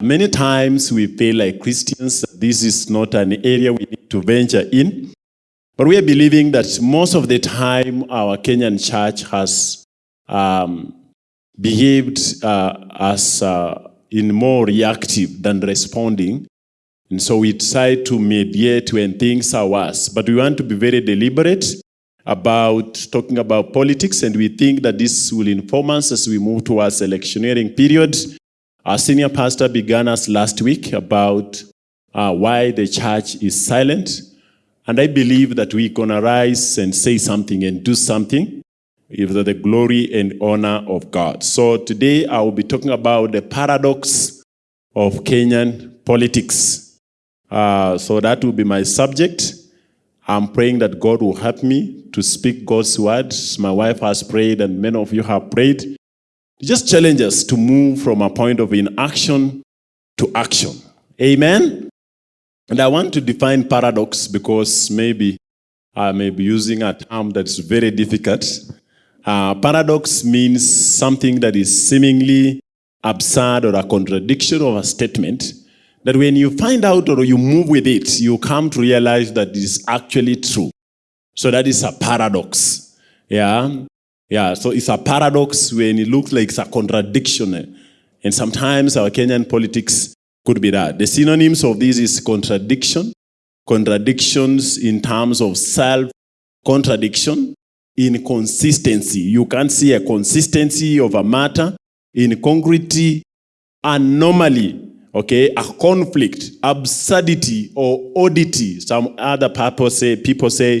Many times we feel like Christians, this is not an area we need to venture in. But we are believing that most of the time our Kenyan church has um, behaved uh, as uh, in more reactive than responding. And so we try to mediate when things are worse. But we want to be very deliberate about talking about politics, and we think that this will inform us as we move towards electioneering period. Our senior pastor began us last week about uh, why the church is silent. And I believe that we're going to rise and say something and do something for the glory and honor of God. So today I will be talking about the paradox of Kenyan politics. Uh, so that will be my subject. I'm praying that God will help me to speak God's words. My wife has prayed and many of you have prayed. Just challenge us to move from a point of inaction to action. Amen? And I want to define paradox because maybe I may be using a term that's very difficult. Uh, paradox means something that is seemingly absurd or a contradiction of a statement that when you find out or you move with it, you come to realize that it is actually true. So that is a paradox. Yeah. Yeah. So it's a paradox when it looks like it's a contradiction. And sometimes our Kenyan politics could be that. The synonyms of this is contradiction, contradictions in terms of self contradiction, inconsistency. You can't see a consistency of a matter, incongruity, anomaly, okay, a conflict, absurdity or oddity. Some other people say, people say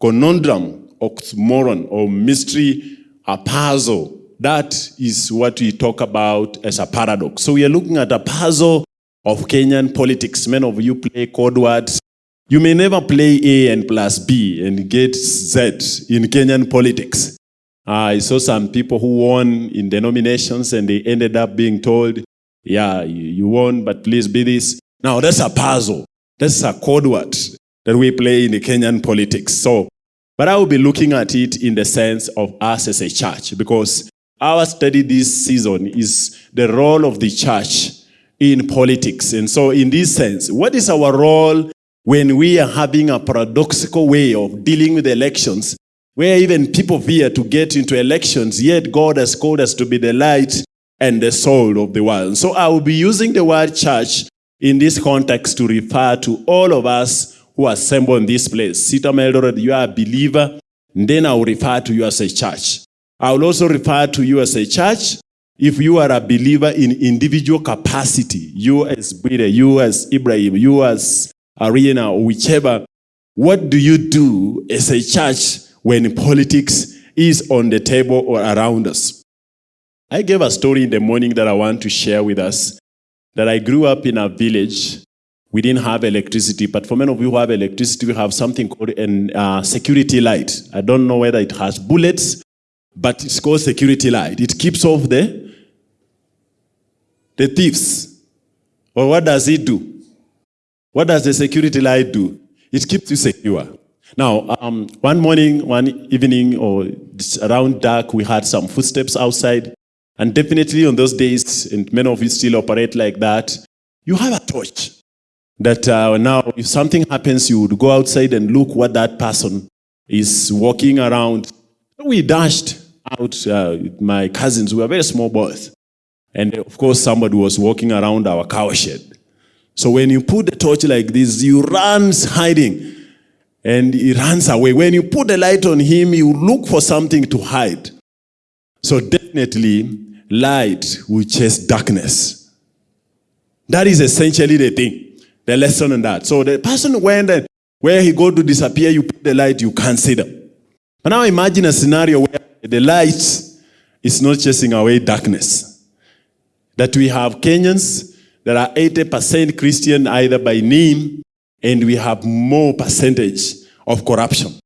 conundrum, oxymoron, or mystery, a puzzle. That is what we talk about as a paradox. So we are looking at a puzzle of Kenyan politics. Many of you play code words. You may never play A and plus B and get Z in Kenyan politics. Ah, I saw some people who won in denominations and they ended up being told, yeah, you won, but please be this. Now that's a puzzle. That's a code word that we play in the Kenyan politics. So, but I will be looking at it in the sense of us as a church because our study this season is the role of the church in politics. And so in this sense, what is our role when we are having a paradoxical way of dealing with elections, where even people fear to get into elections, yet God has called us to be the light and the soul of the world. So I will be using the word church in this context to refer to all of us who assemble in this place. Sita Meldored, you are a believer, then I will refer to you as a church. I will also refer to you as a church if you are a believer in individual capacity, you as Bide, you as Ibrahim, you as Arena, or whichever, what do you do as a church when politics is on the table or around us? I gave a story in the morning that I want to share with us, that I grew up in a village. We didn't have electricity, but for many of you who have electricity, we have something called a uh, security light. I don't know whether it has bullets, but it's called security light. It keeps off the the thieves. Or what does it do? What does the security light do? It keeps you secure. Now, um, one morning, one evening, or around dark, we had some footsteps outside. And definitely on those days, and many of you still operate like that, you have a torch. That uh, now, if something happens, you would go outside and look what that person is walking around. We dashed out, uh, my cousins, we were very small boys. And of course, somebody was walking around our cowshed. So when you put the torch like this, you runs hiding and he runs away. When you put the light on him, you look for something to hide. So definitely, light will chase darkness. That is essentially the thing, the lesson in that. So the person went and where he go to disappear, you put the light, you can't see them. But now imagine a scenario where the light is not chasing away darkness that we have Kenyans that are 80% Christian either by name, and we have more percentage of corruption.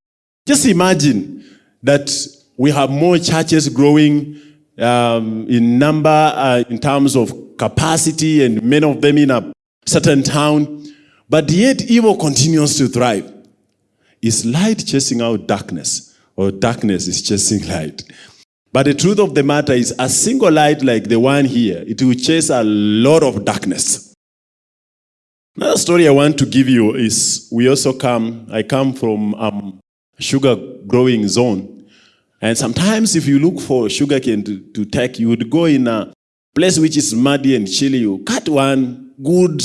Just imagine that we have more churches growing um, in number, uh, in terms of capacity, and many of them in a certain town, but yet evil continues to thrive. Is light chasing out darkness, or darkness is chasing light? But the truth of the matter is, a single light like the one here, it will chase a lot of darkness. Another story I want to give you is we also come, I come from um, sugar growing zone. And sometimes if you look for sugarcane to, to take, you would go in a place which is muddy and chilly. You cut one good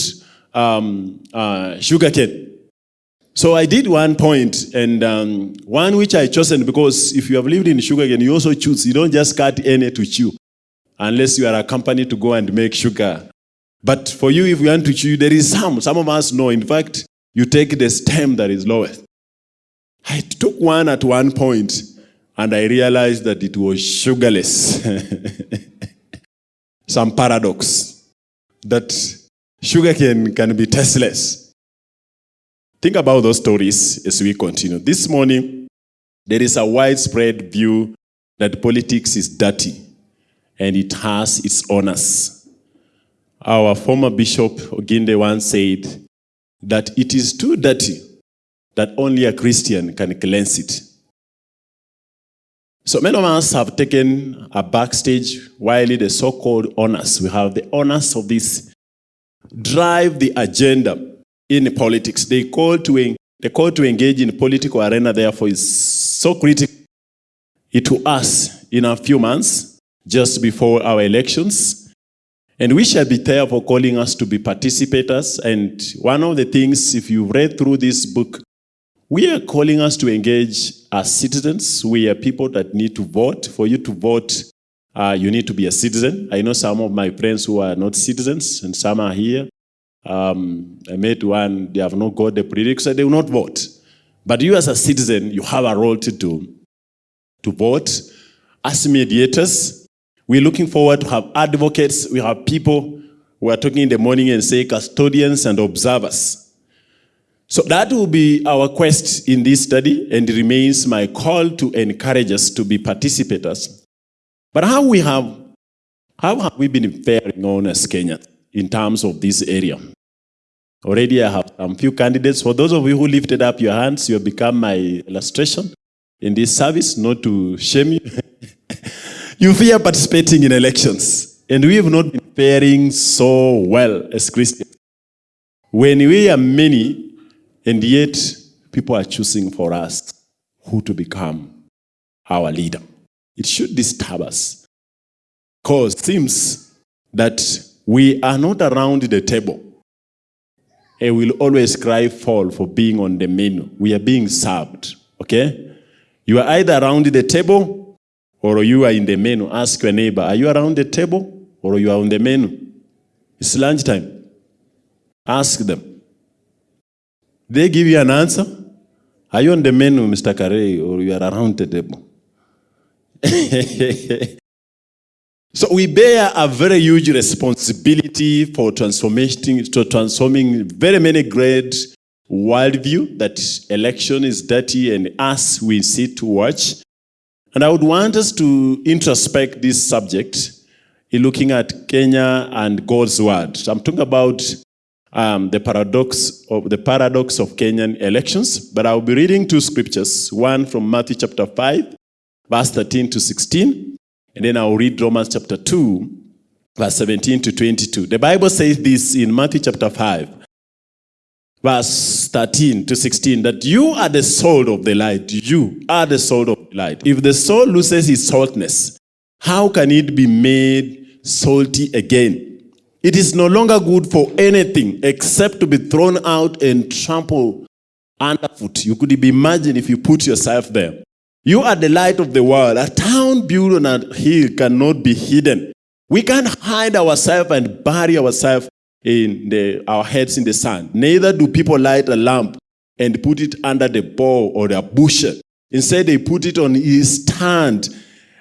um, uh, sugarcane. So I did one point, and um, one which I chosen because if you have lived in sugarcane, you also choose. You don't just cut any to chew, unless you are a company to go and make sugar. But for you, if you want to chew, there is some. Some of us know. In fact, you take the stem that is lowest. I took one at one point, and I realized that it was sugarless. some paradox that sugarcane can be tasteless. Think about those stories as we continue. This morning, there is a widespread view that politics is dirty and it has its owners. Our former Bishop Oginde once said that it is too dirty that only a Christian can cleanse it. So many of us have taken a backstage while the so-called honors, we have the honors of this, drive the agenda in politics. They call to, the call to engage in political arena, therefore, is so critical to us in a few months, just before our elections. And we shall be there for calling us to be participators. And one of the things, if you read through this book, we are calling us to engage as citizens. We are people that need to vote. For you to vote, uh, you need to be a citizen. I know some of my friends who are not citizens, and some are here. Um, I met one, they have not got the prerequisite, they will not vote. But you as a citizen, you have a role to do, to vote. As mediators, we're looking forward to have advocates. We have people who are talking in the morning and say custodians and observers. So that will be our quest in this study and remains my call to encourage us to be participators. But how we have, how have we been faring on as Kenyans? in terms of this area. Already I have some few candidates. For those of you who lifted up your hands, you have become my illustration in this service, not to shame you. you fear participating in elections. And we have not been faring so well as Christians. When we are many, and yet people are choosing for us who to become our leader. It should disturb us. Because it seems that we are not around the table. And we'll always cry fall for being on the menu. We are being served, okay? You are either around the table or you are in the menu. Ask your neighbor, are you around the table or you are on the menu? It's lunchtime. Ask them. They give you an answer. Are you on the menu, Mr. Carey, or you are around the table? So we bear a very huge responsibility for transforming, to transforming very many great worldview that election is dirty and us we sit to watch. And I would want us to introspect this subject in looking at Kenya and God's word. I'm talking about um, the paradox of the paradox of Kenyan elections, but I'll be reading two scriptures, one from Matthew chapter 5, verse 13 to 16, and then I'll read Romans chapter 2, verse 17 to 22. The Bible says this in Matthew chapter 5, verse 13 to 16, that you are the salt of the light. You are the salt of the light. If the salt loses its saltness, how can it be made salty again? It is no longer good for anything except to be thrown out and trampled underfoot. You could imagine if you put yourself there. You are the light of the world. A town built on a hill cannot be hidden. We can't hide ourselves and bury ourselves in the, our heads in the sand. Neither do people light a lamp and put it under the bowl or the bushel. Instead, they put it on his stand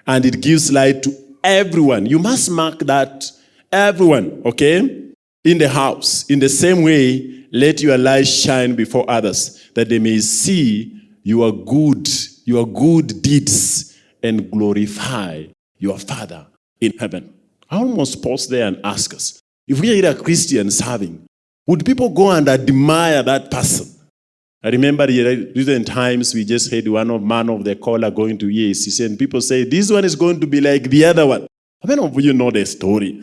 and it gives light to everyone. You must mark that everyone, okay? In the house. In the same way, let your light shine before others that they may see your good your good deeds and glorify your Father in heaven. I almost pause there and ask us, if we are a Christian serving, would people go and admire that person? I remember the recent times we just had one of man of the caller going to EACC and people say, this one is going to be like the other one. How many of you know the story?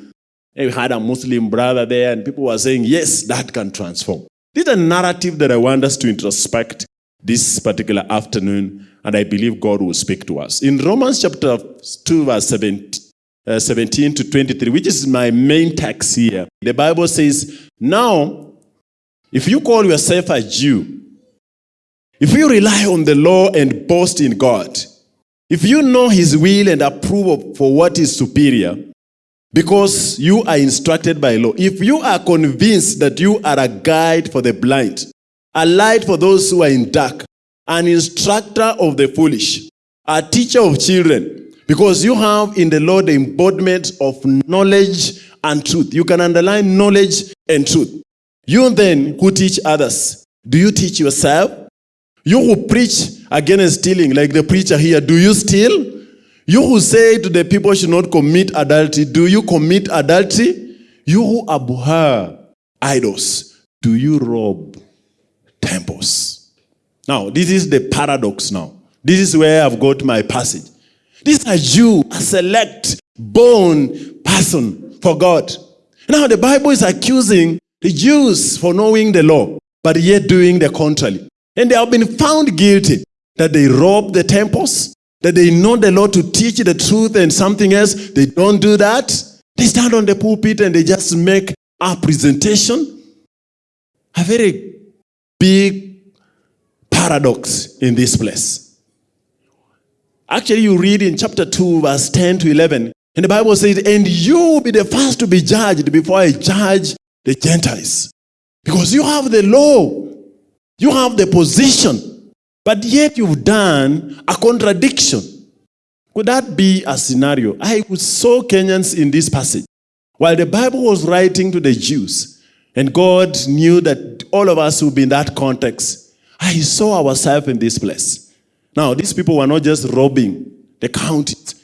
We had a Muslim brother there and people were saying, yes, that can transform. This is a narrative that I want us to introspect this particular afternoon and I believe God will speak to us. In Romans chapter 2 verse 17, uh, 17 to 23, which is my main text here, the Bible says, now, if you call yourself a Jew, if you rely on the law and boast in God, if you know his will and approve for what is superior, because you are instructed by law, if you are convinced that you are a guide for the blind, a light for those who are in dark, an instructor of the foolish, a teacher of children, because you have in the Lord the embodiment of knowledge and truth. You can underline knowledge and truth. You then who teach others, do you teach yourself? You who preach against stealing, like the preacher here, do you steal? You who say to the people should not commit adultery, do you commit adultery? You who abhor idols, do you rob temples? Now, this is the paradox now. This is where I've got my passage. This is a Jew, a select, born person for God. Now, the Bible is accusing the Jews for knowing the law, but yet doing the contrary. And they have been found guilty that they rob the temples, that they know the law to teach the truth and something else. They don't do that. They stand on the pulpit and they just make a presentation. A very big paradox in this place. Actually, you read in chapter 2, verse 10 to 11, and the Bible says, And you will be the first to be judged before I judge the Gentiles. Because you have the law you have the position, but yet you've done a contradiction. Could that be a scenario? I saw Kenyans in this passage. While the Bible was writing to the Jews, and God knew that all of us would be in that context, I saw ourselves in this place. Now, these people were not just robbing the counties.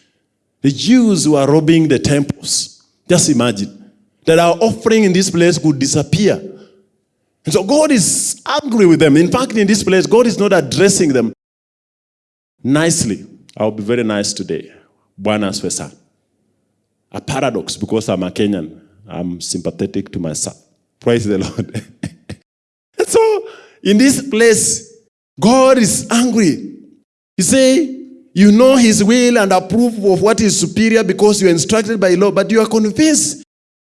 The Jews were robbing the temples. Just imagine that our offering in this place could disappear. And so God is angry with them. In fact, in this place, God is not addressing them nicely. I'll be very nice today. Bwana Swesa. A paradox because I'm a Kenyan. I'm sympathetic to my myself. Praise the Lord. and so, in this place, God is angry. He say, you know his will and approve of what is superior because you are instructed by law, but you are convinced.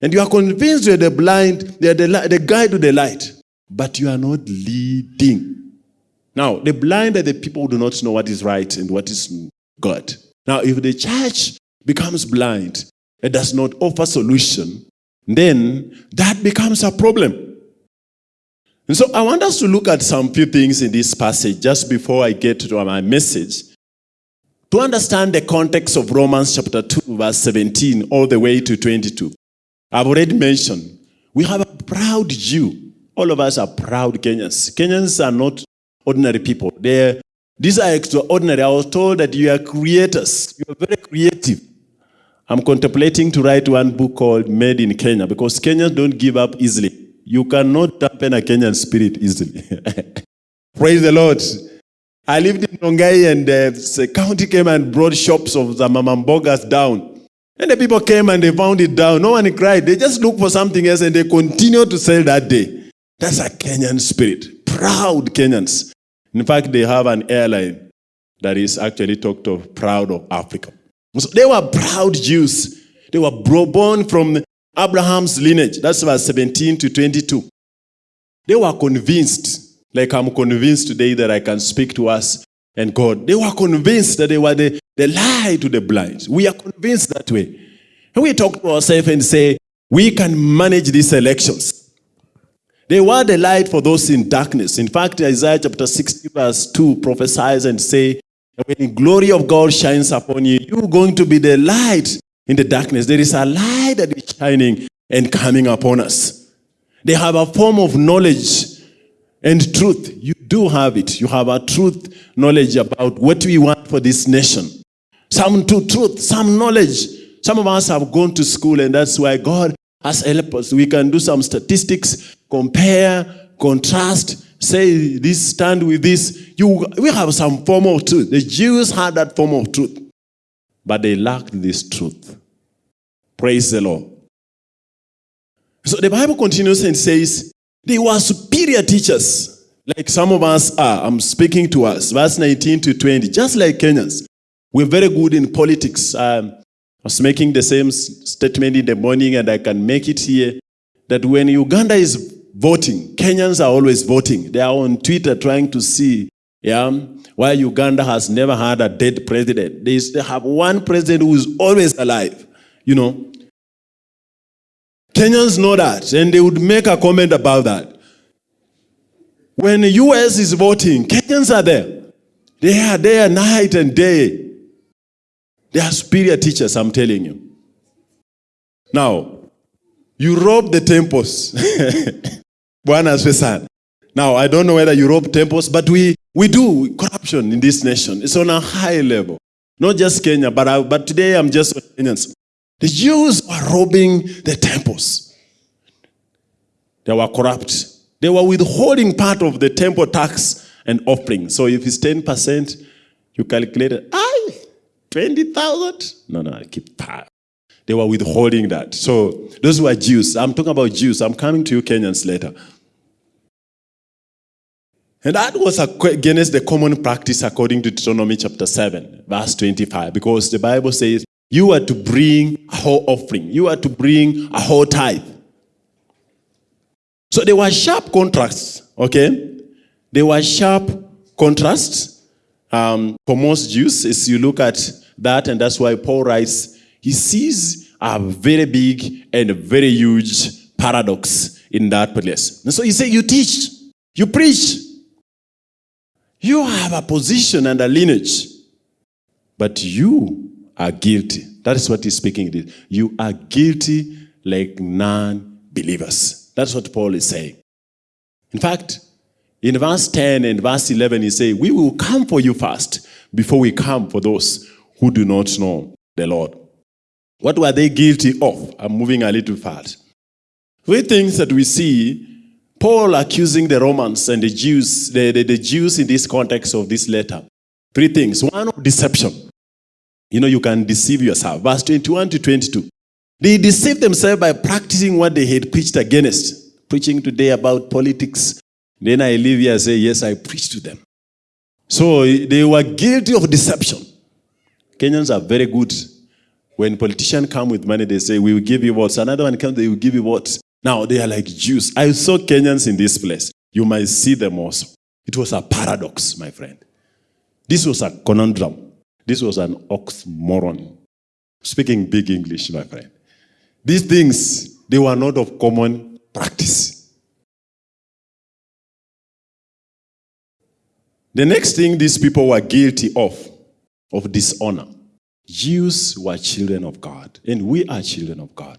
And you are convinced you are the blind, are the, the guide to the light but you are not leading. Now, the blind are the people who do not know what is right and what is God. Now, if the church becomes blind it does not offer solution, then that becomes a problem. And so I want us to look at some few things in this passage just before I get to my message. To understand the context of Romans chapter 2, verse 17, all the way to 22. I've already mentioned, we have a proud Jew all of us are proud Kenyans. Kenyans are not ordinary people. They're, these are extraordinary. I was told that you are creators. You are very creative. I'm contemplating to write one book called Made in Kenya because Kenyans don't give up easily. You cannot dampen a Kenyan spirit easily. Praise the Lord. I lived in Rongai and uh, the county came and brought shops of the mamambogas down. And the people came and they found it down. No one cried. They just looked for something else and they continued to sell that day. That's a Kenyan spirit. Proud Kenyans. In fact, they have an airline that is actually talked of proud of Africa. So they were proud Jews. They were born from Abraham's lineage. That's verse 17 to 22. They were convinced, like I'm convinced today that I can speak to us and God. They were convinced that they were the, the light to the blind. We are convinced that way. And we talk to ourselves and say, we can manage these elections. They were the light for those in darkness. In fact, Isaiah chapter 60 verse 2 prophesies and say, when the glory of God shines upon you, you're going to be the light in the darkness. There is a light that is shining and coming upon us. They have a form of knowledge and truth. You do have it. You have a truth knowledge about what we want for this nation. Some to truth, some knowledge. Some of us have gone to school and that's why God has helped us. We can do some statistics compare, contrast, say this, stand with this. You, we have some form of truth. The Jews had that form of truth, but they lacked this truth. Praise the Lord. So the Bible continues and says, they were superior teachers, like some of us are. I'm speaking to us, verse 19 to 20, just like Kenyans. We're very good in politics. Um, I was making the same statement in the morning, and I can make it here that when Uganda is voting, Kenyans are always voting. They are on Twitter trying to see yeah, why Uganda has never had a dead president. They have one president who is always alive, you know. Kenyans know that, and they would make a comment about that. When the US is voting, Kenyans are there. They are there night and day. They are superior teachers, I'm telling you. Now, you rob the temples. Now, I don't know whether you rob temples, but we, we do corruption in this nation. It's on a high level. Not just Kenya, but, I, but today I'm just Kenyans. The Jews were robbing the temples. They were corrupt. They were withholding part of the temple tax and offering. So if it's 10%, you calculate it. Aye, 20,000? No, no, I keep that. They were withholding that. So those were Jews. I'm talking about Jews. I'm coming to you Kenyans later. And that was against the common practice according to Deuteronomy chapter 7, verse 25, because the Bible says, you are to bring a whole offering. You are to bring a whole tithe. So there were sharp contrasts, okay? There were sharp contrasts um, for most Jews as you look at that, and that's why Paul writes, he sees a very big and very huge paradox in that place. And so he said, you teach, you preach, you have a position and a lineage, but you are guilty. That is what he's speaking. You are guilty like non-believers. That's what Paul is saying. In fact, in verse 10 and verse 11, he says, we will come for you first before we come for those who do not know the Lord. What were they guilty of? I'm moving a little fast. Three things that we see Paul accusing the Romans and the Jews, the, the, the Jews in this context of this letter. Three things. One, deception. You know, you can deceive yourself. Verse 21 to 22. They deceived themselves by practicing what they had preached against. Preaching today about politics. Then I leave here and say, yes, I preached to them. So they were guilty of deception. Kenyans are very good. When politicians come with money, they say, we will give you votes. Another one comes, they will give you votes. Now they are like Jews. I saw Kenyans in this place. You might see them also. It was a paradox, my friend. This was a conundrum. This was an oxymoron. Speaking big English, my friend. These things, they were not of common practice. The next thing these people were guilty of, of dishonor. Jews were children of God, and we are children of God.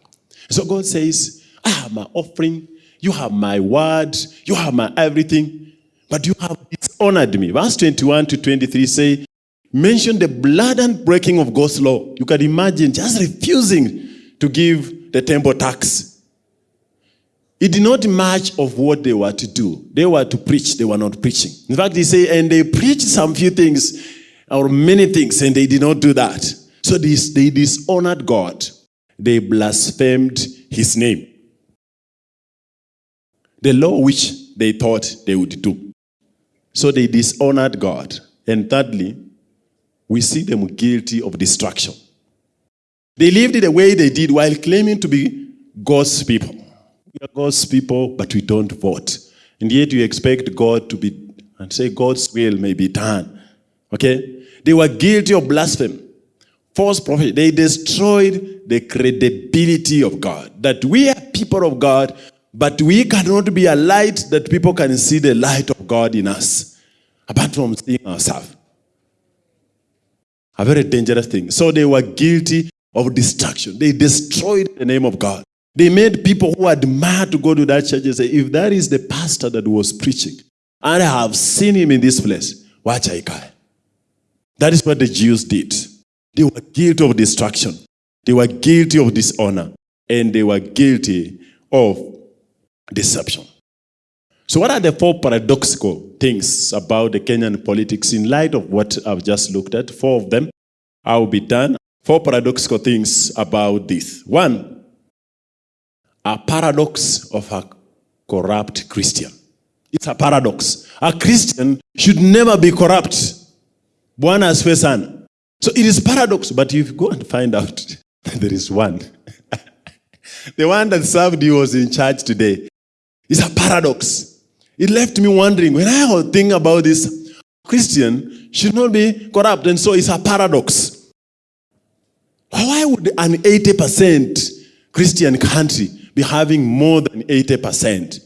So God says, I have my offering, you have my word, you have my everything, but you have dishonored me. Verse 21 to 23 say, mention the blood and breaking of God's law. You can imagine just refusing to give the temple tax. It did not match of what they were to do. They were to preach, they were not preaching. In fact, they say, and they preached some few things or many things, and they did not do that. So this, they dishonored God. They blasphemed his name. The law which they thought they would do. So they dishonored God. And thirdly, we see them guilty of destruction. They lived the way they did while claiming to be God's people. We are God's people, but we don't vote. And yet you expect God to be, and say God's will may be done. Okay? They were guilty of blasphemy. False prophet. They destroyed the credibility of God. That we are people of God, but we cannot be a light that people can see the light of God in us. Apart from seeing ourselves. A very dangerous thing. So they were guilty of destruction. They destroyed the name of God. They made people who admired to go to that church and say, if that is the pastor that was preaching, and I have seen him in this place, watch I guy. That is what the Jews did. They were guilty of destruction. They were guilty of dishonor. And they were guilty of deception. So, what are the four paradoxical things about the Kenyan politics in light of what I've just looked at? Four of them. I will be done. Four paradoxical things about this. One, a paradox of a corrupt Christian. It's a paradox. A Christian should never be corrupt. Bwana asifiwe sana. So it is paradox, but you go and find out there is one, the one that served you was in church today. It's a paradox. It left me wondering when I thinking about this, Christian should not be corrupt, and so it's a paradox. Why would an 80% Christian country be having more than 80%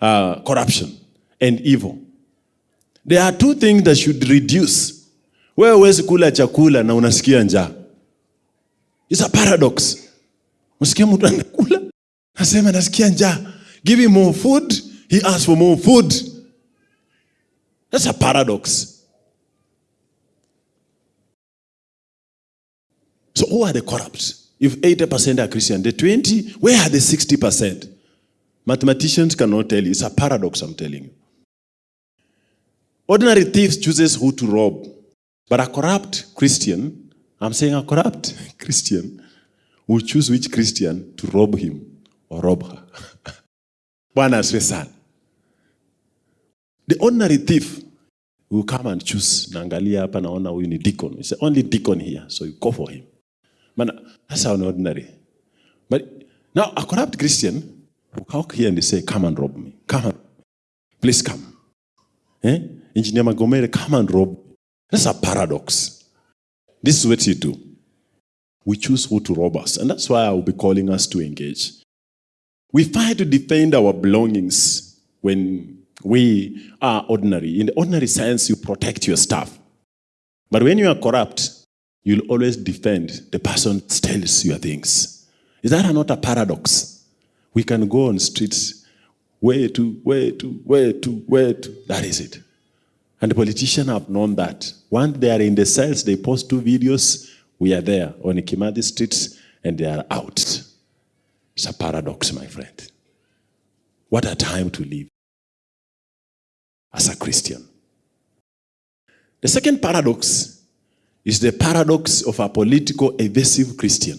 uh, corruption and evil? There are two things that should reduce. Wewe huwezi kula chakula na unasikia njaa. It's a paradox. Unasikia mtu anakula, nasema nasikia njaa. Give him more food, he asks for more food. That's a paradox. So who are the corrupt? If 80% are Christian, the 20, where are the 60%? Mathematicians cannot tell you. It's a paradox, I'm telling you. Ordinary thieves chooses who to rob. But a corrupt Christian, I'm saying a corrupt Christian, will choose which Christian to rob him or rob her. Bwana asifiwe sana. The ordinary thief will come and choose. Naangalia hapa naona huyu ni deacon. It's only deacon here, so you go for him. Maana that's an ordinary. But now a corrupt Christian will come here and say, come and rob me. Come on. Please come. Eh? Engineer Magomere, come and rob me. That's a paradox. This is what you do. We choose who to rob us. And that's why I will be calling us to engage. We fight to defend our belongings when we are ordinary. In the ordinary sense, you protect your stuff. But when you are corrupt, you'll always defend the person that steals your things. Is that not a paradox? We can go on streets, where to, where to, where to, where to. That is it. And the politicians have known that. Once they are in the cells, they post two videos. We are there on Kimathi streets, and they are out. It's a paradox, my friend. What a time to live as a Christian. The second paradox is the paradox of a political evasive Christian.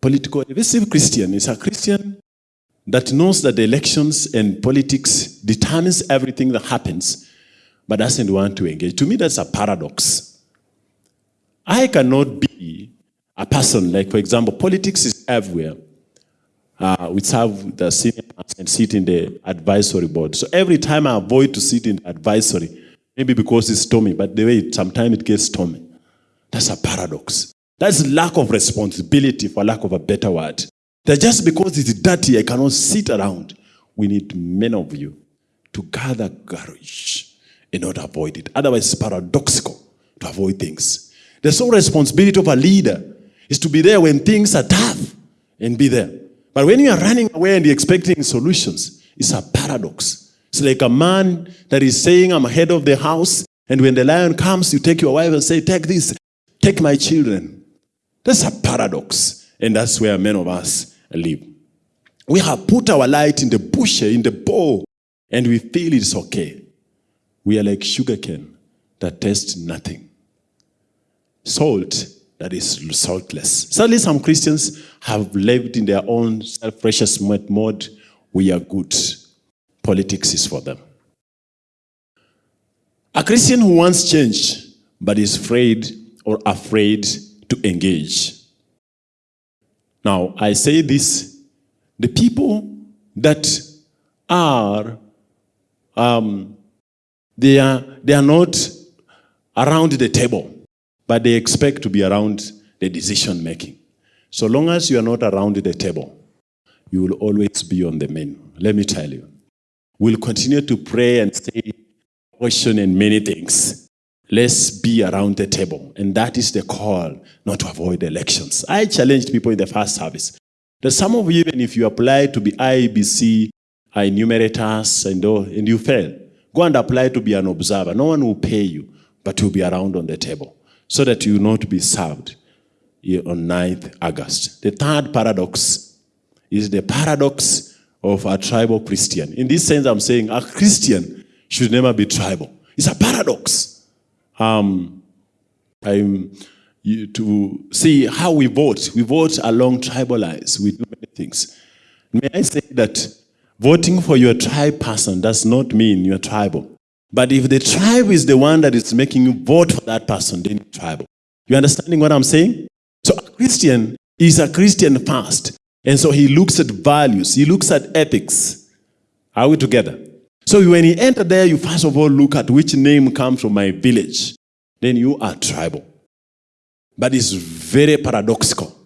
Political evasive Christian is a Christian that knows that elections and politics determines everything that happens, but doesn't want to engage. To me, that's a paradox. I cannot be a person like, for example, politics is everywhere. Uh, we serve the senior and sit in the advisory board. So every time I avoid to sit in the advisory, maybe because it's stormy, but the way it, sometimes it gets stormy. That's a paradox. That's lack of responsibility, for lack of a better word. That just because it's dirty, I cannot sit around. We need many of you to gather courage in order to avoid it. Otherwise, it's paradoxical to avoid things. The sole responsibility of a leader is to be there when things are tough and be there. But when you are running away and expecting solutions, it's a paradox. It's like a man that is saying, I'm head of the house, and when the lion comes, you take your wife and say, Take this, take my children. That's a paradox. And that's where many of us live. We have put our light in the bush, in the bowl, and we feel it's okay. We are like sugarcane that tastes nothing. Salt that is saltless. Sadly, some Christians have lived in their own self-righteous mode. We are good. Politics is for them. A Christian who wants change but is afraid or afraid to engage. Now, I say this, the people that are, um, they are, they are not around the table, but they expect to be around the decision making. So long as you are not around the table, you will always be on the menu. Let me tell you. We'll continue to pray and say, question and many things. Let's be around the table. And that is the call, not to avoid elections. I challenged people in the first service that some of you, even if you apply to be IEBC, enumerators, and, and you fail, go and apply to be an observer. No one will pay you, but you'll be around on the table so that you will not be served on 9th August. The third paradox is the paradox of a tribal Christian. In this sense, I'm saying a Christian should never be tribal. It's a paradox. Um, I'm, you, to see how we vote. We vote along tribal lines. We do many things. May I say that voting for your tribe person does not mean you're tribal. But if the tribe is the one that is making you vote for that person, then you're tribal. You understanding what I'm saying? So a Christian is a Christian first. And so he looks at values. He looks at ethics. Are we together? So when you enter there, you first of all look at which name comes from my village. Then you are tribal. But it's very paradoxical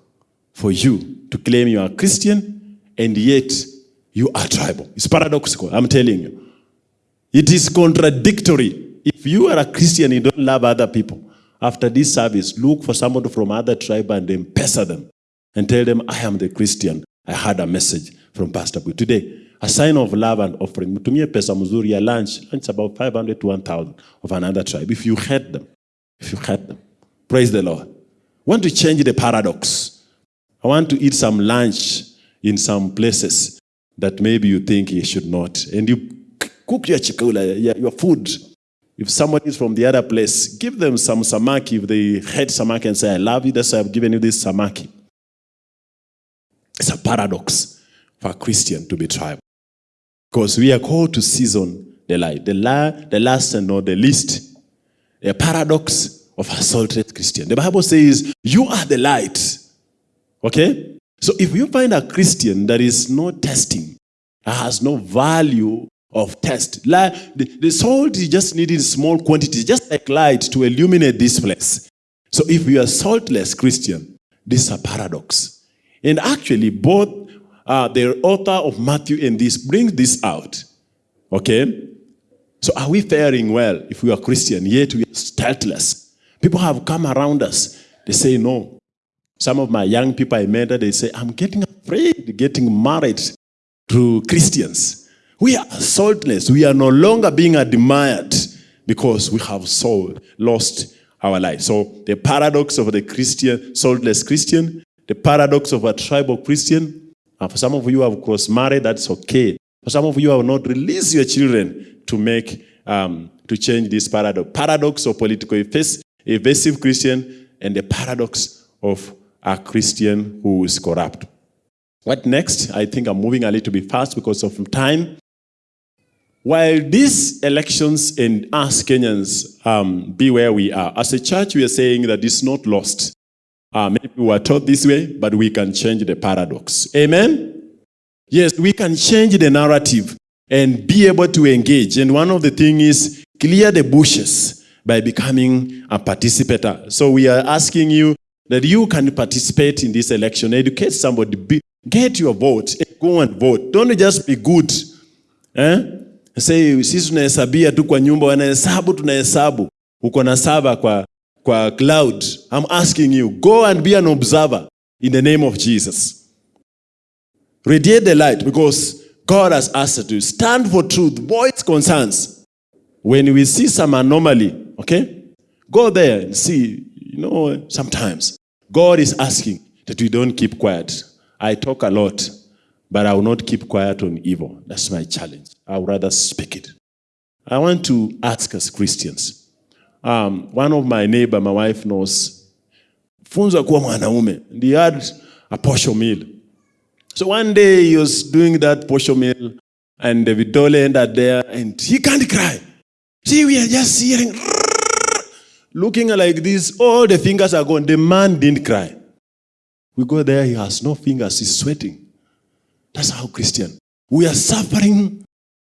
for you to claim you are Christian and yet you are tribal. It's paradoxical, I'm telling you. It is contradictory. If you are a Christian, you don't love other people. After this service, look for somebody from other tribe and then pester them and tell them, I am the Christian. I had a message from Pastor Bui. Today, a sign of love and offering. Mtumie pesa mzuri ya lunch. Lunch about 500 to 1,000 of another tribe. If you hate them, if you hate them, praise the Lord. want to change the paradox. I want to eat some lunch in some places that maybe you think you should not. And you cook your chikula, your food. If somebody is from the other place, give them some samaki. If they hate samaki and say, I love you, that's why I've given you this samaki. It's a paradox for a Christian to be tribal. Because we are called to season the light. The, la, the last and not the least. A paradox of a salted Christian. The Bible says, you are the light. Okay? So if you find a Christian that is not testing, has no value of test, like the, the salt is just needed small quantities, just like light to illuminate this place. So if you are saltless Christian, this is a paradox. And actually, both uh, the author of Matthew and this brings this out. Okay? So are we faring well if we are Christian, yet we are stateless? People have come around us. They say no. Some of my young people I met, they say, I'm getting afraid getting married to Christians. We are saltless. We are no longer being admired because we have sold, lost our life. So the paradox of the Christian, saltless Christian, the paradox of a tribal Christian, and for some of you have cross-married, that's okay. For some of you have not released your children to make, um, to change this paradox. Paradox of political evasive Christian and the paradox of a Christian who is corrupt. What next? I think I'm moving a little bit fast because of time. While these elections and us Kenyans um, be where we are, as a church we are saying that it's not lost. Uh, maybe we were taught this way, but we can change the paradox. Amen? Yes, we can change the narrative and be able to engage. And one of the things is clear the bushes by becoming a participator. So we are asking you that you can participate in this election, educate somebody, be, get your vote, go and vote. Don't just be good. Eh? Say, sisi tunahesabia tu kwa nyumba, wanahesabu tunahesabu. Uko na saba kwa, kwa cloud. I'm asking you, go and be an observer in the name of Jesus. Radiate the light because God has asked to stand for truth, voice concerns. When we see some anomaly, okay, go there and see, you know, sometimes God is asking that we don't keep quiet. I talk a lot, but I will not keep quiet on evil. That's my challenge. I would rather speak it. I want to ask us Christians. Um, one of my neighbor, my wife knows, funza kuwa mwanaume. And he had a posho meal. So one day he was doing that posho meal and Vidole ended there and he can't cry. See, we are just hearing, looking like this, all the fingers are gone. The man didn't cry. We go there, he has no fingers, he's sweating. That's how Christian. We are suffering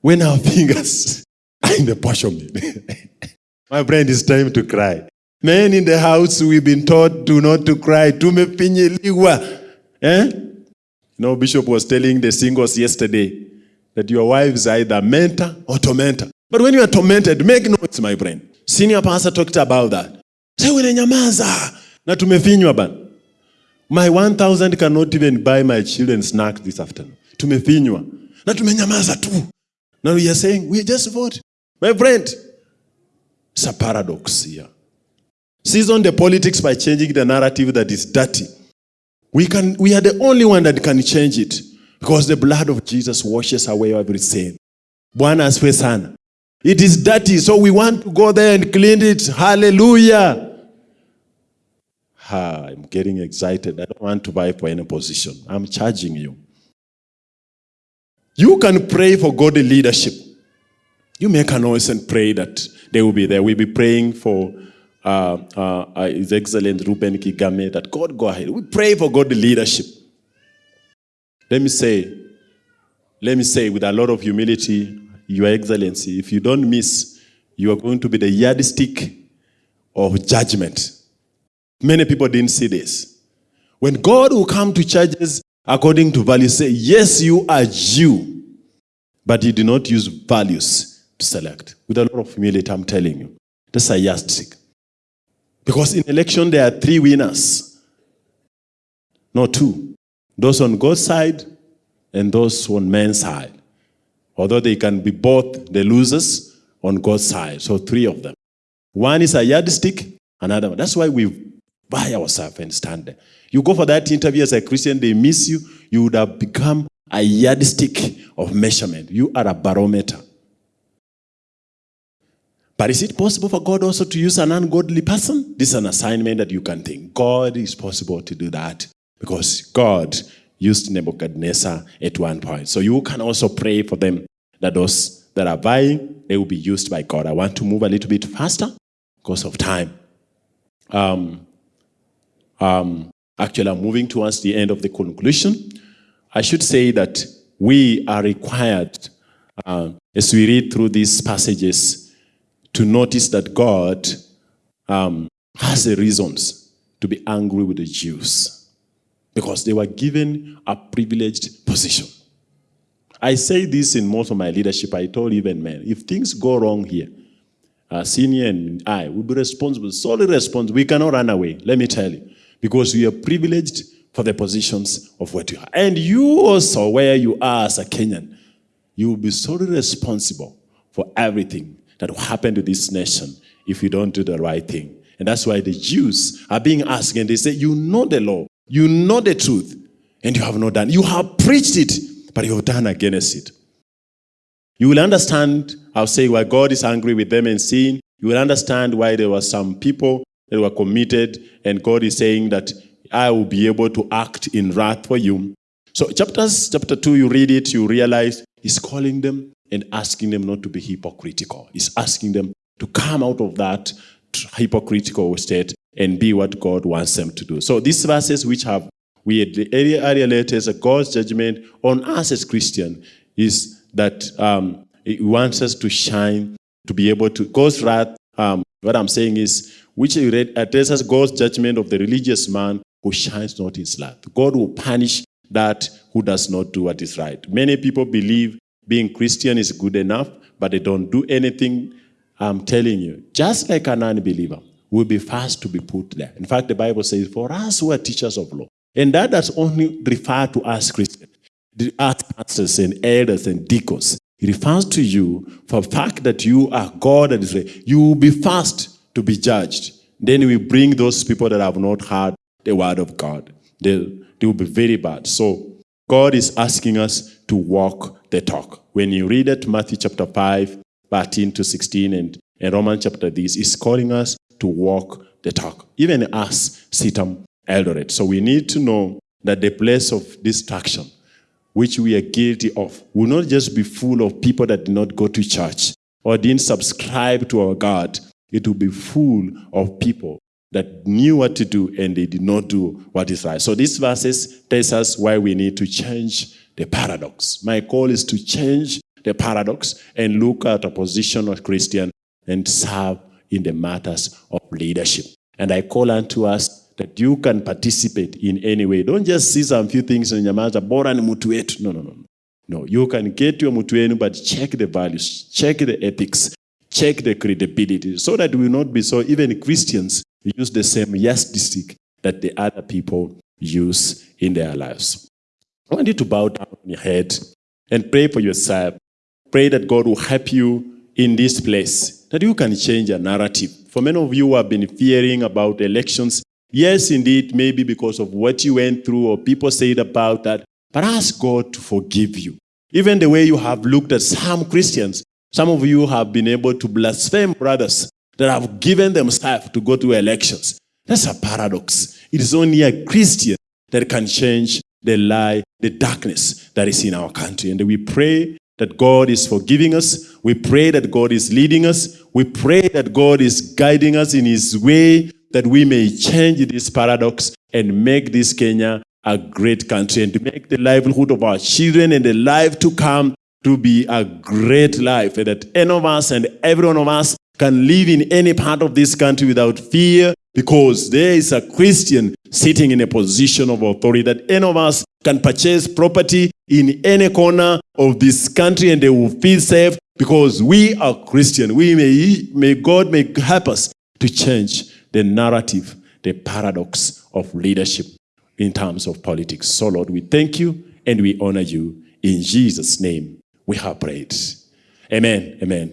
when our fingers are in the portion. My friend, it's time to cry. Men in the house, we've been taught to not to cry. Tumefinyiliwa. Eh? You know, Bishop was telling the singles yesterday that your wives are either mentor or tormentor. But when you are tormented, make noise, my friend. Senior pastor talked about that. Say, nyamaza. Na tumefinywa bana. My 1,000 cannot even buy my children snack this afternoon. Tumefinywa. Na tumenyamaza tu. Now we are saying, we just vote. My friend, it's a paradox here. Season the politics by changing the narrative that is dirty. We, can, we are the only one that can change it. Because the blood of Jesus washes away every sin. Bwana asifiwe sana. It is dirty, so we want to go there and clean it. Hallelujah. Ah, I'm getting excited. I don't want to buy for any position. I'm charging you. You can pray for godly leadership. You make a noise and pray that they will be there. We'll be praying for uh, uh, uh, His Excellent Reuben Kigame that God go ahead. We pray for godly leadership. Let me say, let me say with a lot of humility, Your Excellency, if you don't miss, you are going to be the yardstick of judgment. Many people didn't see this. When God will come to churches according to values, say, yes, you are Jew, but you do not use values to select. With a lot of humility, I'm telling you. That's a yardstick. Because in election, there are three winners, not two. Those on God's side and those on man's side. Although they can be both the losers on God's side. So three of them. One is a yardstick, another one. That's why we buy ourselves and stand there. You go for that interview as a Christian, they miss you, you would have become a yardstick of measurement. You are a barometer. But is it possible for God also to use an ungodly person? This is an assignment that you can think. God is possible to do that because God used Nebuchadnezzar at one point. So you can also pray for them that those that are vying, they will be used by God. I want to move a little bit faster because of time. Um, um, actually, I'm moving towards the end of the conclusion. I should say that we are required, uh, as we read through these passages, to notice that God um, has the reasons to be angry with the Jews because they were given a privileged position. I say this in most of my leadership. I told even men, if things go wrong here, uh, senior and I will be responsible, solely responsible. We cannot run away, let me tell you, because we are privileged for the positions of what you are. And you also, where you are as a Kenyan, you will be solely responsible for everything that will happen to this nation if you don't do the right thing. And that's why the Jews are being asked and they say, you know the law, you know the truth, and you have not done. You have preached it, but you have done against it. You will understand, I'll say, why God is angry with them and sin. You will understand why there were some people that were committed, and God is saying that I will be able to act in wrath for you. So chapters, chapter 2, you read it, you realize he's calling them and asking them not to be hypocritical. He's asking them to come out of that hypocritical state and be what God wants them to do. So these verses which have we had earlier, earlier letters, God's judgment on us as Christian is that um, He wants us to shine, to be able to, God's wrath, um, what I'm saying is, which addresses God's judgment of the religious man who shines not his light. God will punish that who does not do what is right. Many people believe being Christian is good enough, but they don't do anything. I'm telling you, just like an unbeliever, will be fast to be put there. In fact, the Bible says, for us who are teachers of law, and that does only refer to us Christians, the pastors and elders and deacons. It refers to you for the fact that you are God and Israel. You will be fast to be judged. Then we bring those people that have not heard the word of God. They, they will be very bad. So God is asking us to walk the talk. When you read it, Matthew chapter 5, 13 to 16, and, and Romans chapter this, is calling us to walk the talk. Even us, CITAM Eldoret. So we need to know that the place of distraction, which we are guilty of, will not just be full of people that did not go to church or didn't subscribe to our God. It will be full of people that knew what to do and they did not do what is right. So these verses tells us why we need to change the paradox. My call is to change the paradox and look at a position of Christian and serve in the matters of leadership. And I call unto us that you can participate in any way. Don't just see some few things in nyamaza, bora ni mtu wetu. No, no, no. No, you can get your mtu wenu, but check the values, check the ethics, check the credibility, so that we will not be so, even Christians use the same yardstick that the other people use in their lives. I want you to bow down your head and pray for yourself. Pray that God will help you in this place, that you can change your narrative. For many of you who have been fearing about elections, yes, indeed, maybe because of what you went through or people said about that, but ask God to forgive you. Even the way you have looked at some Christians, some of you have been able to blaspheme brothers that have given themselves to go to elections. That's a paradox. It is only a Christian that can change the lie, the darkness that is in our country. And we pray that God is forgiving us. We pray that God is leading us. We pray that God is guiding us in his way that we may change this paradox and make this Kenya a great country and to make the livelihood of our children and the life to come to be a great life and that any of us and every one of us can live in any part of this country without fear because there is a Christian sitting in a position of authority that any of us can purchase property in any corner of this country and they will feel safe because we are Christian. We may, may God may help us to change the narrative, the paradox of leadership in terms of politics. So Lord, we thank you and we honor you. In Jesus' name, we have prayed. Amen. Amen.